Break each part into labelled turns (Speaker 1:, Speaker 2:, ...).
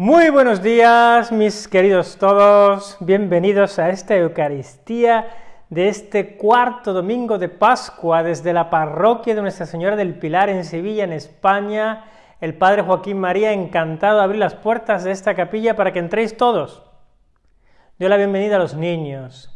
Speaker 1: Muy buenos días, mis queridos todos. Bienvenidos a esta Eucaristía de este cuarto domingo de Pascua desde la parroquia de Nuestra Señora del Pilar en Sevilla, en España. El Padre Joaquín María, encantado de abrir las puertas de esta capilla para que entréis todos. Doy la bienvenida a los niños,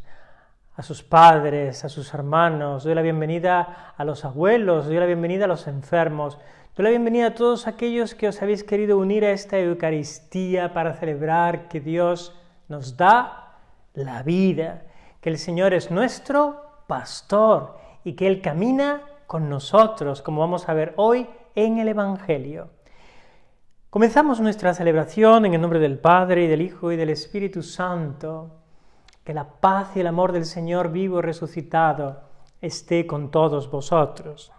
Speaker 1: a sus padres, a sus hermanos, doy la bienvenida a los abuelos, doy la bienvenida a los enfermos, Doy la bienvenida a todos aquellos que os habéis querido unir a esta Eucaristía para celebrar que Dios nos da la vida, que el Señor es nuestro pastor y que Él camina con nosotros, como vamos a ver hoy en el Evangelio. Comenzamos nuestra celebración en el nombre del Padre y del Hijo y del Espíritu Santo. Que la paz y el amor del Señor vivo y resucitado esté con todos vosotros.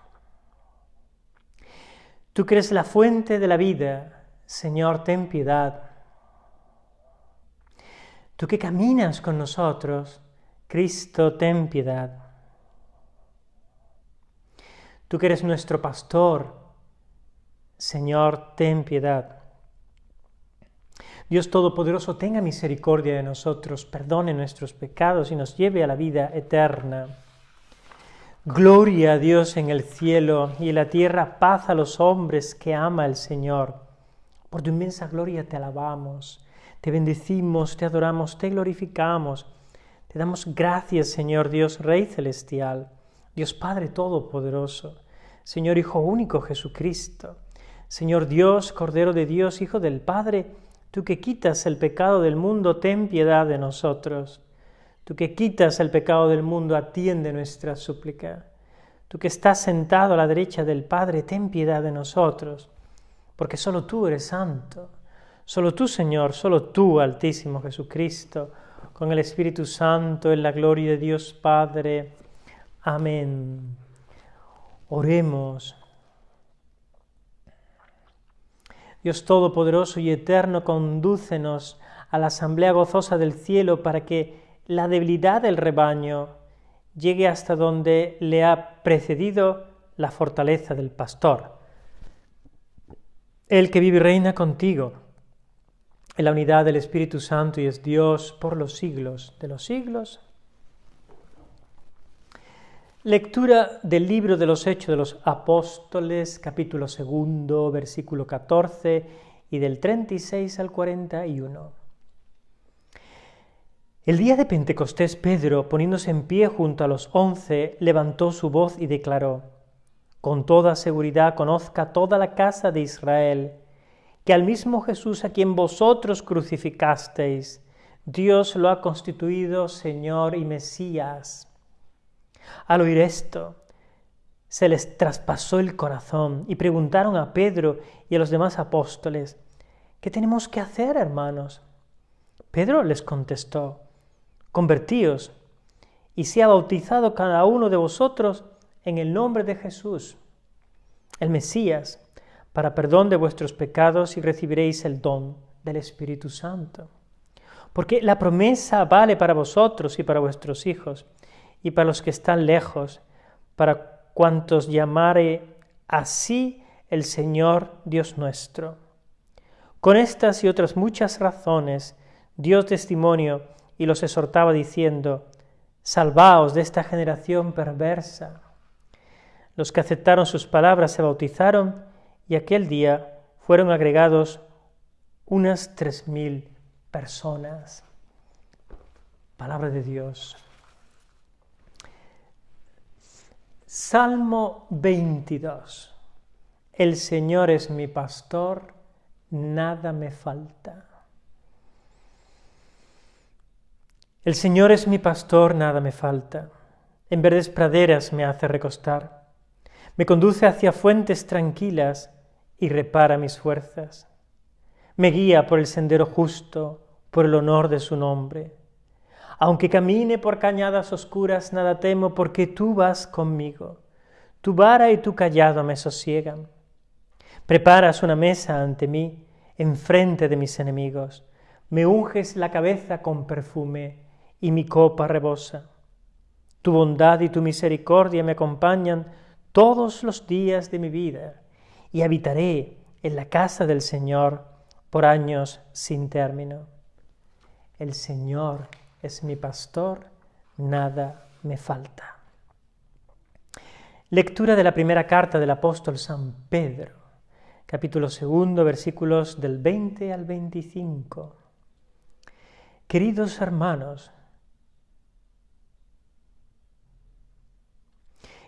Speaker 1: Tú que eres la fuente de la vida, Señor, ten piedad. Tú que caminas con nosotros, Cristo, ten piedad. Tú que eres nuestro pastor, Señor, ten piedad. Dios Todopoderoso, tenga misericordia de nosotros, perdone nuestros pecados y nos lleve a la vida eterna. Gloria a Dios en el cielo y en la tierra paz a los hombres que ama el Señor. Por tu inmensa gloria te alabamos, te bendecimos, te adoramos, te glorificamos. Te damos gracias, Señor Dios, Rey celestial, Dios Padre Todopoderoso, Señor Hijo único Jesucristo, Señor Dios, Cordero de Dios, Hijo del Padre, tú que quitas el pecado del mundo, ten piedad de nosotros. Tú que quitas el pecado del mundo, atiende nuestra súplica. Tú que estás sentado a la derecha del Padre, ten piedad de nosotros, porque solo tú eres santo. Solo tú, Señor, solo tú, Altísimo Jesucristo, con el Espíritu Santo, en la gloria de Dios Padre. Amén. Oremos. Dios Todopoderoso y Eterno, condúcenos a la asamblea gozosa del cielo para que la debilidad del rebaño llegue hasta donde le ha precedido la fortaleza del pastor. El que vive y reina contigo en la unidad del Espíritu Santo y es Dios por los siglos de los siglos. Lectura del libro de los Hechos de los Apóstoles, capítulo segundo, versículo 14 y del 36 al 41. El día de Pentecostés Pedro, poniéndose en pie junto a los once, levantó su voz y declaró, Con toda seguridad conozca toda la casa de Israel, que al mismo Jesús a quien vosotros crucificasteis, Dios lo ha constituido Señor y Mesías. Al oír esto, se les traspasó el corazón y preguntaron a Pedro y a los demás apóstoles, ¿qué tenemos que hacer, hermanos? Pedro les contestó, convertíos y sea bautizado cada uno de vosotros en el nombre de Jesús, el Mesías, para perdón de vuestros pecados y recibiréis el don del Espíritu Santo. Porque la promesa vale para vosotros y para vuestros hijos y para los que están lejos, para cuantos llamare así el Señor Dios nuestro. Con estas y otras muchas razones, Dios testimonio y los exhortaba diciendo, Salvaos de esta generación perversa. Los que aceptaron sus palabras se bautizaron y aquel día fueron agregados unas tres mil personas. Palabra de Dios. Salmo 22. El Señor es mi pastor, nada me falta. El Señor es mi pastor, nada me falta. En verdes praderas me hace recostar. Me conduce hacia fuentes tranquilas y repara mis fuerzas. Me guía por el sendero justo, por el honor de su nombre. Aunque camine por cañadas oscuras, nada temo porque tú vas conmigo. Tu vara y tu callado me sosiegan. Preparas una mesa ante mí, enfrente de mis enemigos. Me unges la cabeza con perfume y mi copa rebosa. Tu bondad y tu misericordia me acompañan todos los días de mi vida, y habitaré en la casa del Señor por años sin término. El Señor es mi pastor, nada me falta. Lectura de la primera carta del apóstol San Pedro, capítulo segundo, versículos del 20 al 25. Queridos hermanos,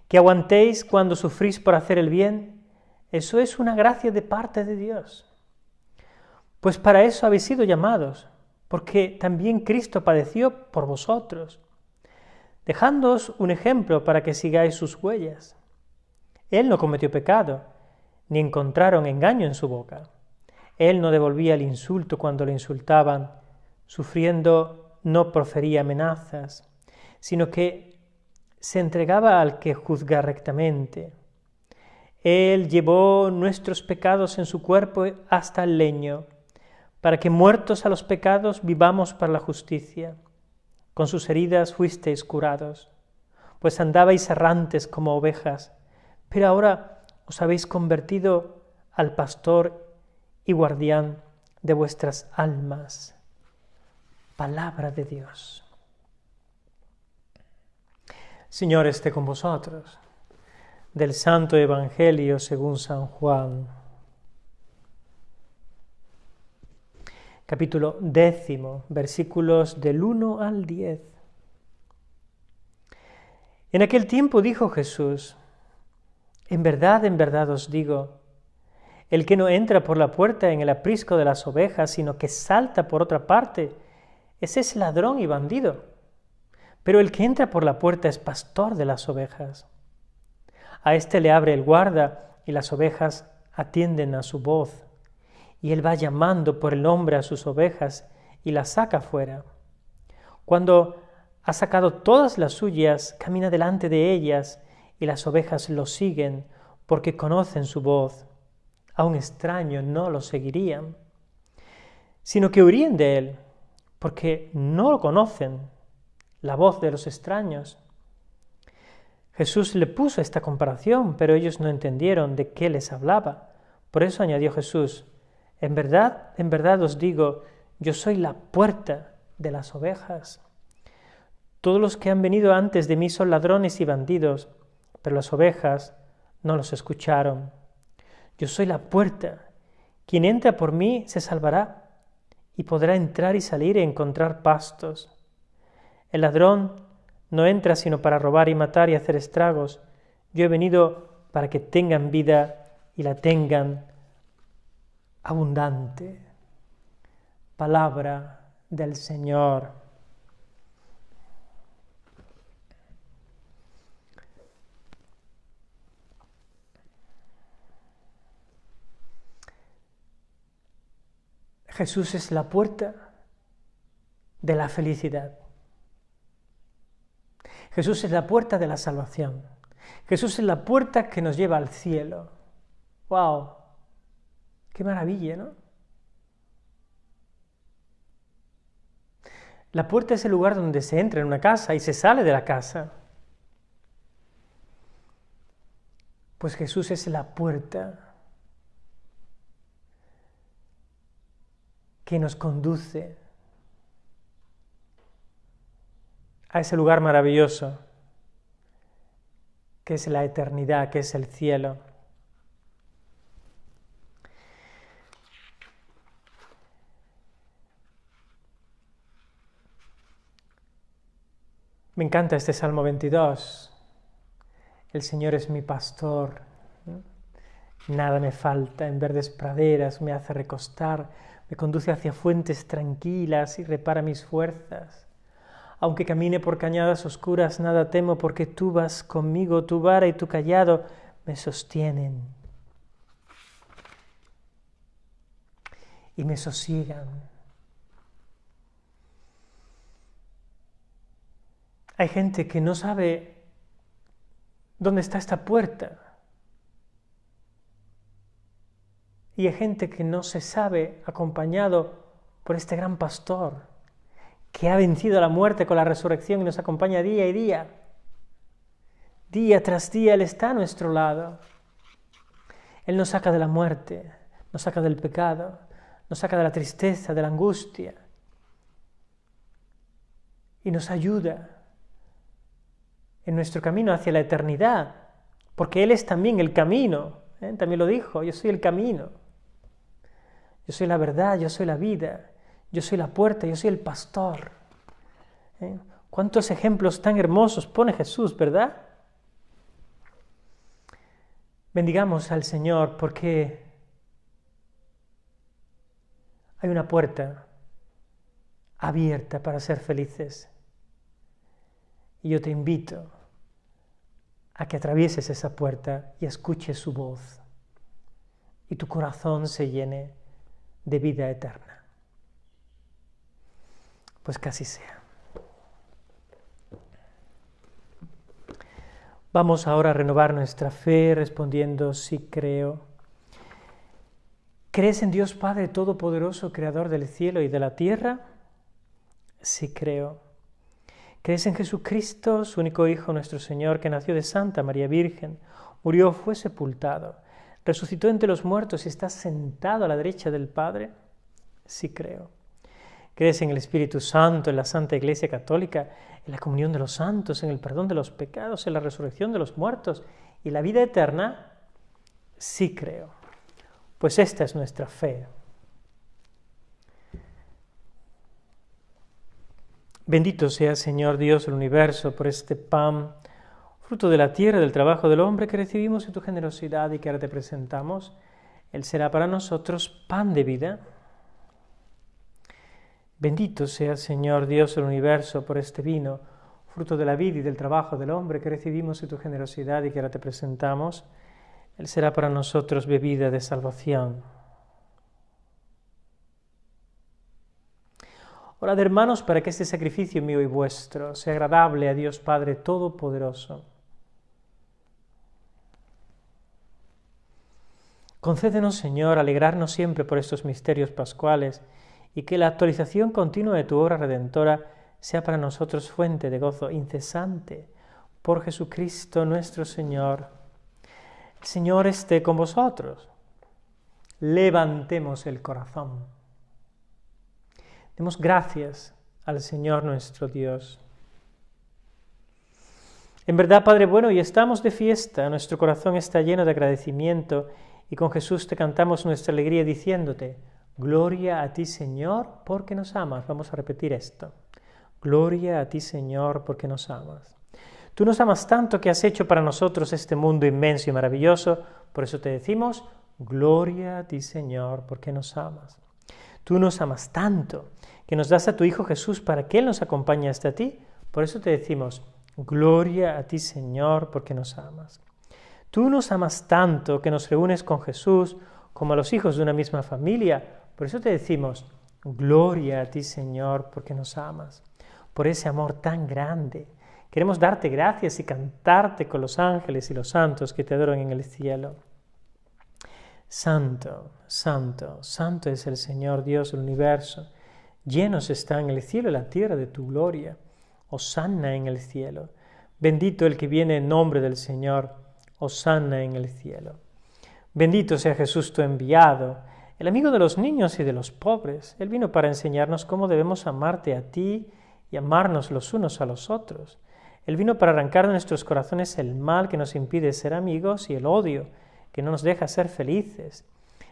Speaker 1: que aguantéis cuando sufrís por hacer el bien, eso es una gracia de parte de Dios. Pues para eso habéis sido llamados, porque también Cristo padeció por vosotros, dejándoos un ejemplo para que sigáis sus huellas. Él no cometió pecado, ni encontraron engaño en su boca. Él no devolvía el insulto cuando le insultaban, sufriendo no profería amenazas, sino que se entregaba al que juzga rectamente. Él llevó nuestros pecados en su cuerpo hasta el leño, para que muertos a los pecados vivamos para la justicia. Con sus heridas fuisteis curados, pues andabais errantes como ovejas, pero ahora os habéis convertido al pastor y guardián de vuestras almas. Palabra de Dios. Señor esté con vosotros. Del Santo Evangelio según San Juan. Capítulo décimo, versículos del 1 al 10. En aquel tiempo dijo Jesús, En verdad, en verdad os digo, el que no entra por la puerta en el aprisco de las ovejas, sino que salta por otra parte, ese es ladrón y bandido pero el que entra por la puerta es pastor de las ovejas. A éste le abre el guarda y las ovejas atienden a su voz. Y él va llamando por el nombre a sus ovejas y las saca fuera. Cuando ha sacado todas las suyas, camina delante de ellas y las ovejas lo siguen porque conocen su voz. A un extraño no lo seguirían, sino que huirían de él porque no lo conocen la voz de los extraños. Jesús le puso esta comparación, pero ellos no entendieron de qué les hablaba. Por eso añadió Jesús, en verdad, en verdad os digo, yo soy la puerta de las ovejas. Todos los que han venido antes de mí son ladrones y bandidos, pero las ovejas no los escucharon. Yo soy la puerta. Quien entra por mí se salvará y podrá entrar y salir y encontrar pastos. El ladrón no entra sino para robar y matar y hacer estragos. Yo he venido para que tengan vida y la tengan abundante. Palabra del Señor. Jesús es la puerta de la felicidad. Jesús es la puerta de la salvación. Jesús es la puerta que nos lleva al cielo. ¡Wow! ¡Qué maravilla, ¿no? La puerta es el lugar donde se entra en una casa y se sale de la casa. Pues Jesús es la puerta que nos conduce a ese lugar maravilloso que es la eternidad, que es el cielo. Me encanta este Salmo 22. El Señor es mi pastor. Nada me falta. En verdes praderas me hace recostar. Me conduce hacia fuentes tranquilas y repara mis fuerzas. Aunque camine por cañadas oscuras, nada temo porque tú vas conmigo, tu vara y tu callado me sostienen y me sosiegan. Hay gente que no sabe dónde está esta puerta. Y hay gente que no se sabe acompañado por este gran pastor que ha vencido la muerte con la resurrección y nos acompaña día y día. Día tras día Él está a nuestro lado. Él nos saca de la muerte, nos saca del pecado, nos saca de la tristeza, de la angustia y nos ayuda en nuestro camino hacia la eternidad, porque Él es también el camino, ¿eh? también lo dijo, yo soy el camino, yo soy la verdad, yo soy la vida, yo soy la puerta, yo soy el pastor. ¿eh? ¿Cuántos ejemplos tan hermosos pone Jesús, verdad? Bendigamos al Señor porque hay una puerta abierta para ser felices. Y yo te invito a que atravieses esa puerta y escuches su voz y tu corazón se llene de vida eterna. Pues casi sea. Vamos ahora a renovar nuestra fe respondiendo sí creo. ¿Crees en Dios Padre Todopoderoso, Creador del cielo y de la tierra? Sí creo. ¿Crees en Jesucristo, su único Hijo, nuestro Señor, que nació de Santa María Virgen, murió, fue sepultado, resucitó entre los muertos y está sentado a la derecha del Padre? Sí creo. ¿Crees en el Espíritu Santo, en la Santa Iglesia Católica, en la comunión de los santos, en el perdón de los pecados, en la resurrección de los muertos y la vida eterna? Sí creo. Pues esta es nuestra fe. Bendito sea, Señor Dios del universo, por este pan, fruto de la tierra, del trabajo del hombre que recibimos en tu generosidad y que ahora te presentamos. Él será para nosotros pan de vida. Bendito sea, Señor Dios del universo, por este vino, fruto de la vida y del trabajo del hombre que recibimos en tu generosidad y que ahora te presentamos. Él será para nosotros bebida de salvación. Orad hermanos para que este sacrificio mío y vuestro sea agradable a Dios Padre Todopoderoso. Concédenos, Señor, alegrarnos siempre por estos misterios pascuales y que la actualización continua de tu obra redentora sea para nosotros fuente de gozo incesante por Jesucristo nuestro Señor. El Señor esté con vosotros. Levantemos el corazón. Demos gracias al Señor nuestro Dios. En verdad, Padre bueno, y estamos de fiesta, nuestro corazón está lleno de agradecimiento y con Jesús te cantamos nuestra alegría diciéndote, Gloria a ti Señor, porque nos amas. Vamos a repetir esto. Gloria a ti Señor, porque nos amas. Tú nos amas tanto que has hecho para nosotros este mundo inmenso y maravilloso, por eso te decimos, Gloria a ti Señor, porque nos amas. Tú nos amas tanto que nos das a tu Hijo Jesús para que Él nos acompañe hasta ti. Por eso te decimos, gloria a ti Señor, porque nos amas. Tú nos amas tanto que nos reúnes con Jesús como a los hijos de una misma familia. Por eso te decimos, gloria a ti Señor, porque nos amas. Por ese amor tan grande. Queremos darte gracias y cantarte con los ángeles y los santos que te adoran en el cielo. Santo, santo, santo es el Señor Dios del universo Llenos están el cielo y la tierra de tu gloria. Osanna en el cielo. Bendito el que viene en nombre del Señor. Osanna en el cielo. Bendito sea Jesús tu enviado, el amigo de los niños y de los pobres. Él vino para enseñarnos cómo debemos amarte a ti y amarnos los unos a los otros. Él vino para arrancar de nuestros corazones el mal que nos impide ser amigos y el odio que no nos deja ser felices.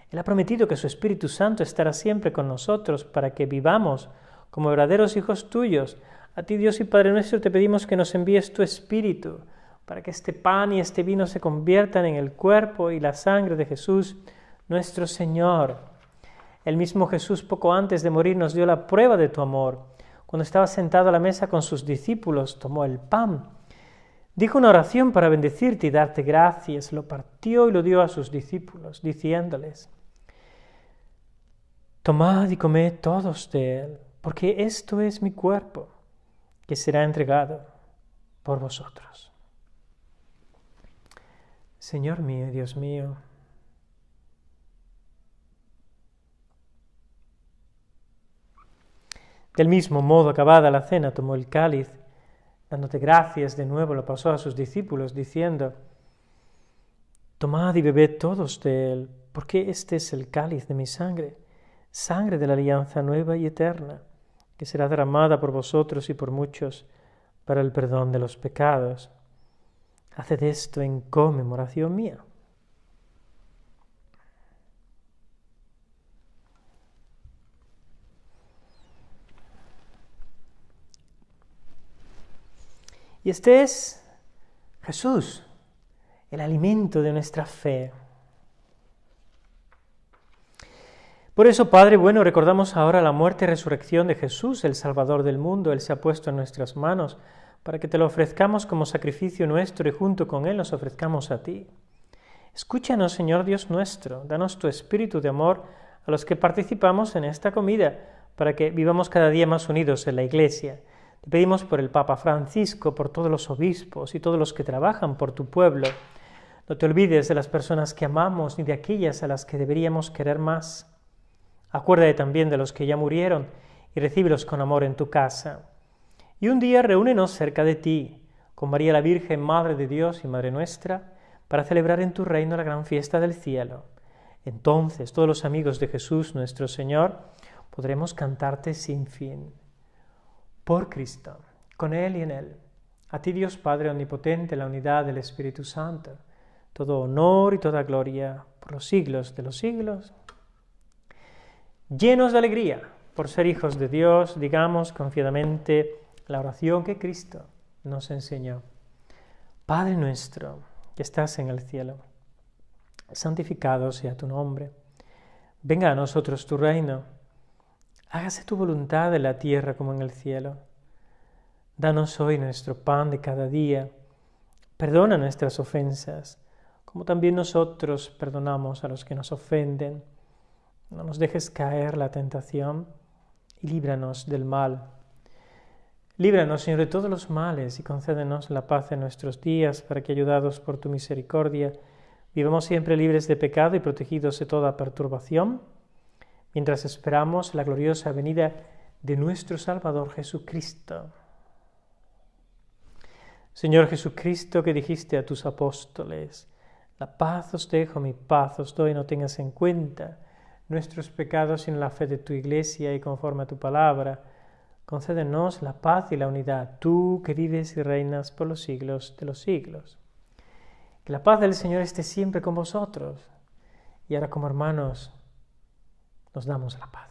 Speaker 1: Él ha prometido que su Espíritu Santo estará siempre con nosotros para que vivamos como verdaderos hijos tuyos. A ti Dios y Padre nuestro te pedimos que nos envíes tu Espíritu para que este pan y este vino se conviertan en el cuerpo y la sangre de Jesús, nuestro Señor. El mismo Jesús poco antes de morir nos dio la prueba de tu amor. Cuando estaba sentado a la mesa con sus discípulos, tomó el pan, dijo una oración para bendecirte y darte gracias, lo partió y lo dio a sus discípulos, diciéndoles, Tomad y comed todos de él, porque esto es mi cuerpo, que será entregado por vosotros. Señor mío, Dios mío, Del mismo modo, acabada la cena, tomó el cáliz, dándote gracias de nuevo, lo pasó a sus discípulos, diciendo, Tomad y bebed todos de él, porque este es el cáliz de mi sangre sangre de la alianza nueva y eterna, que será derramada por vosotros y por muchos para el perdón de los pecados. Haced esto en conmemoración mía. Y este es Jesús, el alimento de nuestra fe. Por eso, Padre bueno, recordamos ahora la muerte y resurrección de Jesús, el Salvador del mundo. Él se ha puesto en nuestras manos para que te lo ofrezcamos como sacrificio nuestro y junto con Él nos ofrezcamos a ti. Escúchanos, Señor Dios nuestro, danos tu espíritu de amor a los que participamos en esta comida, para que vivamos cada día más unidos en la Iglesia. Pedimos por el Papa Francisco, por todos los obispos y todos los que trabajan por tu pueblo. No te olvides de las personas que amamos ni de aquellas a las que deberíamos querer más. Acuérdate también de los que ya murieron y recíbelos con amor en tu casa. Y un día reúnenos cerca de ti, con María la Virgen, Madre de Dios y Madre nuestra, para celebrar en tu reino la gran fiesta del cielo. Entonces todos los amigos de Jesús nuestro Señor podremos cantarte sin fin. Por Cristo, con Él y en Él. A ti Dios Padre Omnipotente, la unidad del Espíritu Santo, todo honor y toda gloria por los siglos de los siglos llenos de alegría por ser hijos de Dios, digamos confiadamente la oración que Cristo nos enseñó. Padre nuestro, que estás en el cielo, santificado sea tu nombre. Venga a nosotros tu reino. Hágase tu voluntad en la tierra como en el cielo. Danos hoy nuestro pan de cada día. Perdona nuestras ofensas, como también nosotros perdonamos a los que nos ofenden no nos dejes caer la tentación y líbranos del mal. Líbranos, Señor, de todos los males y concédenos la paz en nuestros días, para que, ayudados por tu misericordia, vivamos siempre libres de pecado y protegidos de toda perturbación, mientras esperamos la gloriosa venida de nuestro Salvador Jesucristo. Señor Jesucristo, que dijiste a tus apóstoles, la paz os dejo, mi paz os doy, no tengas en cuenta nuestros pecados en la fe de tu iglesia y conforme a tu palabra. Concédenos la paz y la unidad, tú que vives y reinas por los siglos de los siglos. Que la paz del Señor esté siempre con vosotros. Y ahora como hermanos nos damos la paz.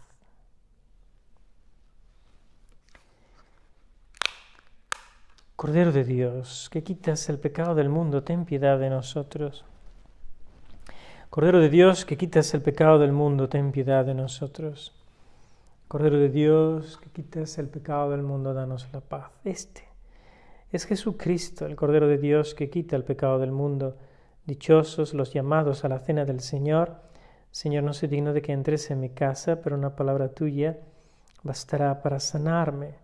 Speaker 1: Cordero de Dios, que quitas el pecado del mundo, ten piedad de nosotros. Cordero de Dios, que quitas el pecado del mundo, ten piedad de nosotros. Cordero de Dios, que quitas el pecado del mundo, danos la paz. Este es Jesucristo, el Cordero de Dios, que quita el pecado del mundo. Dichosos los llamados a la cena del Señor. Señor, no soy digno de que entres en mi casa, pero una palabra tuya bastará para sanarme.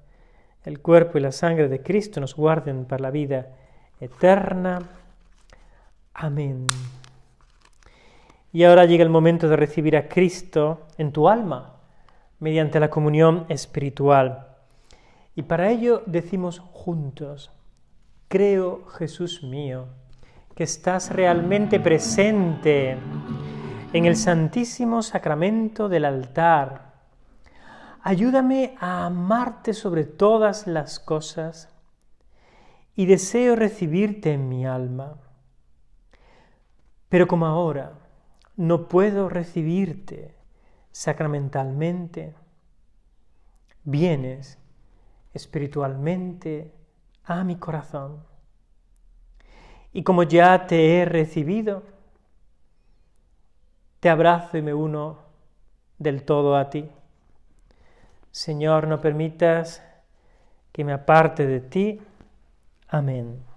Speaker 1: El cuerpo y la sangre de Cristo nos guarden para la vida eterna. Amén. Y ahora llega el momento de recibir a Cristo en tu alma mediante la comunión espiritual. Y para ello decimos juntos, creo Jesús mío, que estás realmente presente en el santísimo sacramento del altar. Ayúdame a amarte sobre todas las cosas y deseo recibirte en mi alma. Pero como ahora, no puedo recibirte sacramentalmente, vienes espiritualmente a mi corazón. Y como ya te he recibido, te abrazo y me uno del todo a ti. Señor, no permitas que me aparte de ti. Amén.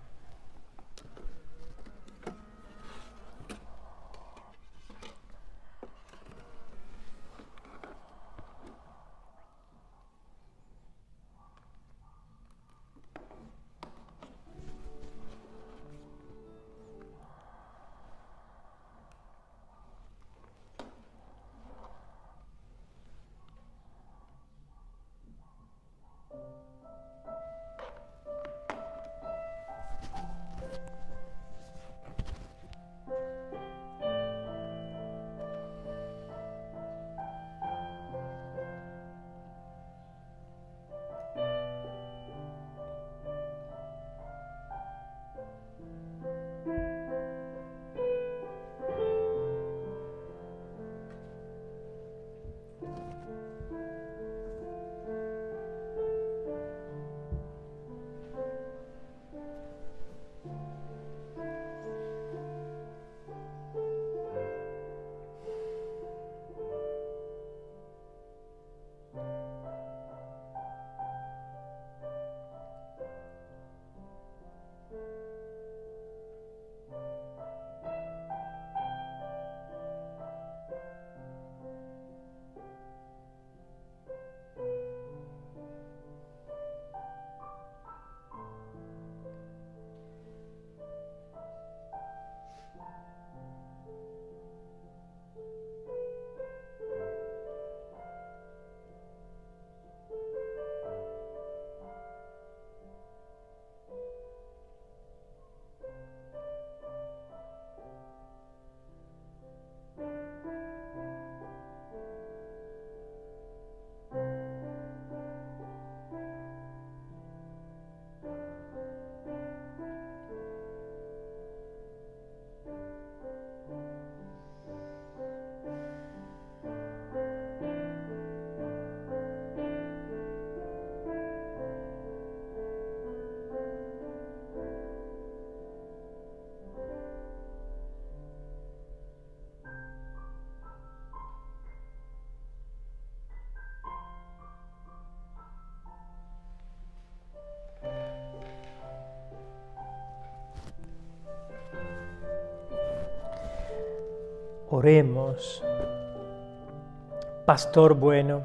Speaker 1: Pastor bueno,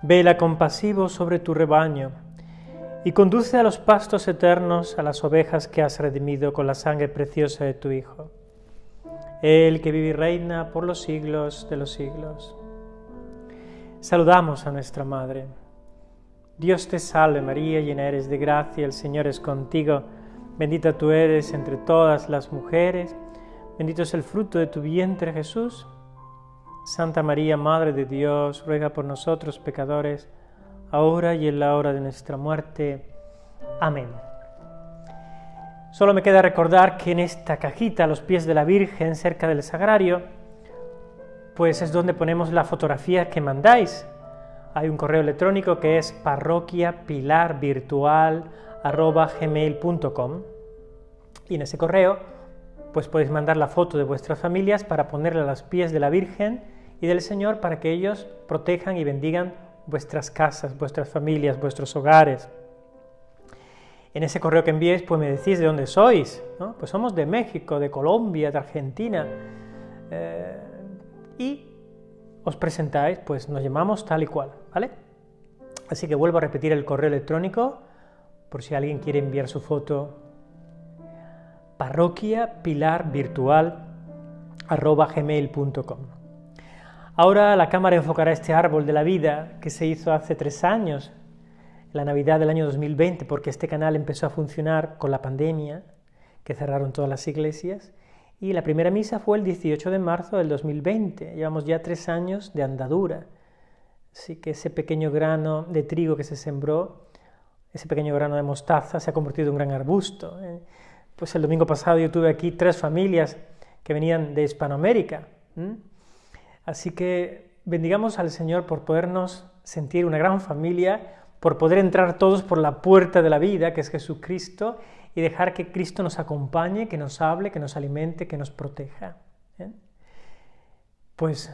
Speaker 1: vela compasivo sobre tu rebaño y conduce a los pastos eternos a las ovejas que has redimido con la sangre preciosa de tu Hijo. El que vive y reina por los siglos de los siglos. Saludamos a nuestra Madre. Dios te salve María, llena eres de gracia, el Señor es contigo, bendita tú eres entre todas las mujeres, bendito es el fruto de tu vientre Jesús. Santa María, Madre de Dios, ruega por nosotros pecadores, ahora y en la hora de nuestra muerte. Amén. Solo me queda recordar que en esta cajita a los pies de la Virgen, cerca del sagrario, pues es donde ponemos la fotografía que mandáis hay un correo electrónico que es parroquiapilarvirtual.gmail.com y en ese correo pues podéis mandar la foto de vuestras familias para ponerla a los pies de la Virgen y del Señor para que ellos protejan y bendigan vuestras casas, vuestras familias, vuestros hogares. En ese correo que enviéis, pues me decís de dónde sois. ¿no? Pues somos de México, de Colombia, de Argentina. Eh, y os presentáis, pues nos llamamos tal y cual, ¿vale? Así que vuelvo a repetir el correo electrónico por si alguien quiere enviar su foto. Parroquia Pilar Virtual gmail.com. Ahora la cámara enfocará este árbol de la vida que se hizo hace tres años, la Navidad del año 2020, porque este canal empezó a funcionar con la pandemia, que cerraron todas las iglesias, y la primera misa fue el 18 de marzo del 2020. Llevamos ya tres años de andadura. Así que ese pequeño grano de trigo que se sembró, ese pequeño grano de mostaza, se ha convertido en un gran arbusto. Pues el domingo pasado yo tuve aquí tres familias que venían de Hispanoamérica. Así que bendigamos al Señor por podernos sentir una gran familia, por poder entrar todos por la puerta de la vida, que es Jesucristo, y dejar que Cristo nos acompañe, que nos hable, que nos alimente, que nos proteja. ¿eh? Pues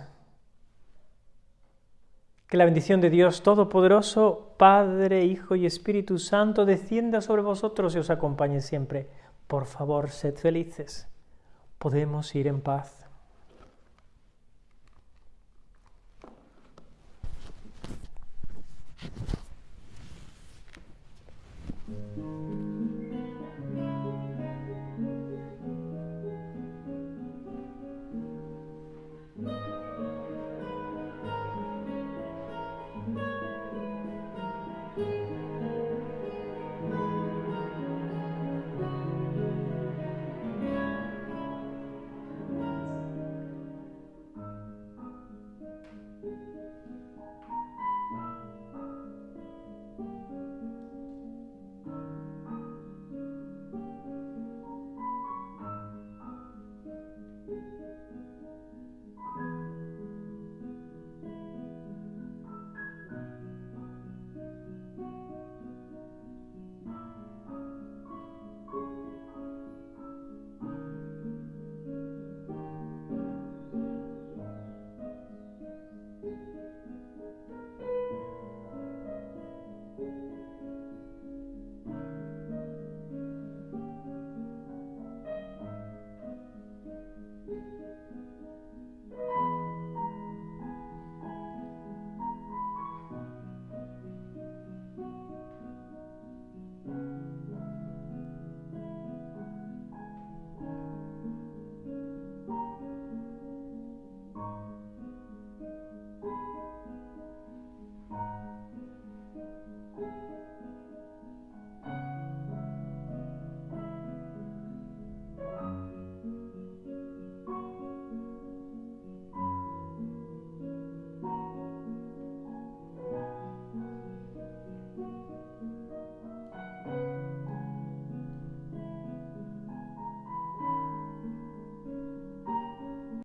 Speaker 1: que la bendición de Dios Todopoderoso, Padre, Hijo y Espíritu Santo, descienda sobre vosotros y os acompañe siempre. Por favor, sed felices. Podemos ir en paz.